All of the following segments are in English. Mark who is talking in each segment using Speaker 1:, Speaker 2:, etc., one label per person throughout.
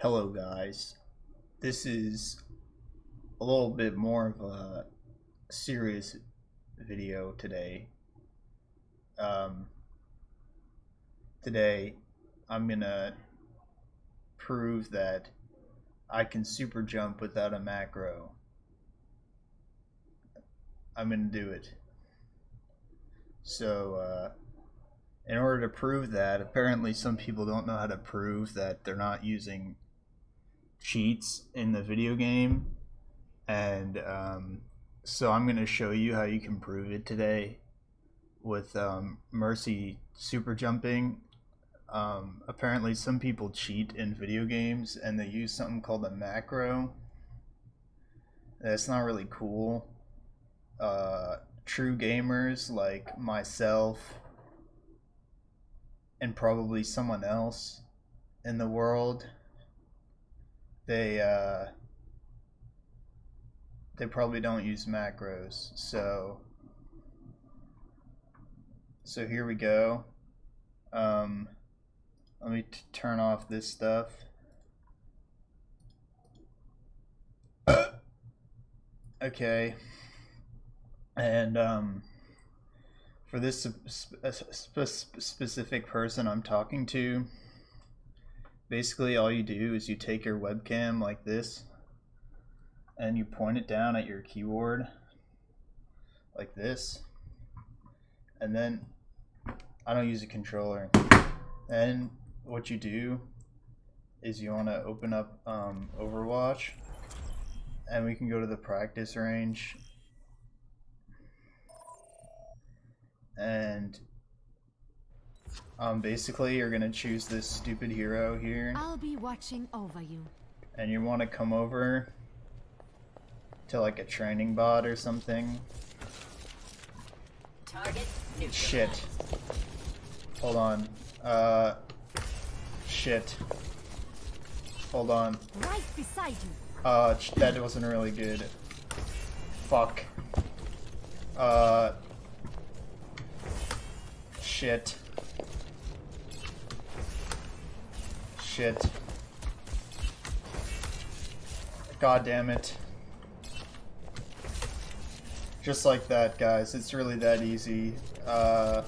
Speaker 1: Hello guys, this is a little bit more of a serious video today. Um, today I'm gonna prove that I can super jump without a macro. I'm gonna do it. So, uh, in order to prove that, apparently some people don't know how to prove that they're not using cheats in the video game. And um, so I'm going to show you how you can prove it today with um, Mercy super jumping. Um, apparently, some people cheat in video games and they use something called a macro. That's not really cool. Uh, true gamers like myself and probably someone else in the world they uh, they probably don't use macros so so here we go. Um, let me turn off this stuff. Okay. And um, for this spe specific person I'm talking to, basically all you do is you take your webcam like this and you point it down at your keyboard like this and then I don't use a controller and what you do is you want to open up um, Overwatch and we can go to the practice range and um, basically you're gonna choose this stupid hero here.
Speaker 2: I'll be watching over you.
Speaker 1: And you want to come over to like a training bot or something.
Speaker 2: Target
Speaker 1: Shit. Hold on. Uh. Shit. Hold on.
Speaker 2: Right beside you.
Speaker 1: Uh, that wasn't really good. Fuck. Uh. Shit. Shit. God damn it. Just like that, guys. It's really that easy. Uh,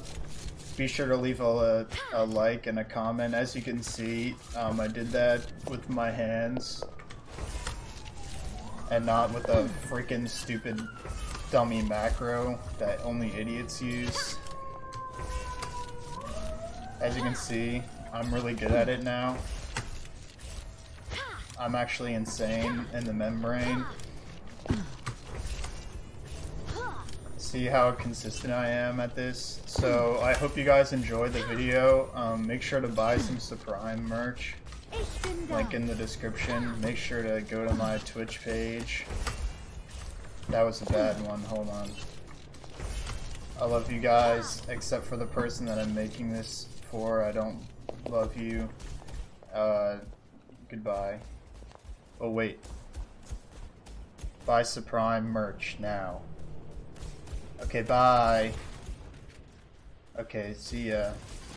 Speaker 1: be sure to leave a, a, like and a comment. As you can see, um, I did that with my hands. And not with a freaking stupid dummy macro that only idiots use. As you can see, I'm really good at it now. I'm actually insane in the membrane. See how consistent I am at this? So I hope you guys enjoyed the video. Um, make sure to buy some Supreme merch. Link in the description. Make sure to go to my Twitch page. That was a bad one. Hold on. I love you guys, except for the person that I'm making this for. I don't love you. Uh, goodbye. Oh, wait. Buy Supreme merch now. Okay, bye. Okay, see ya.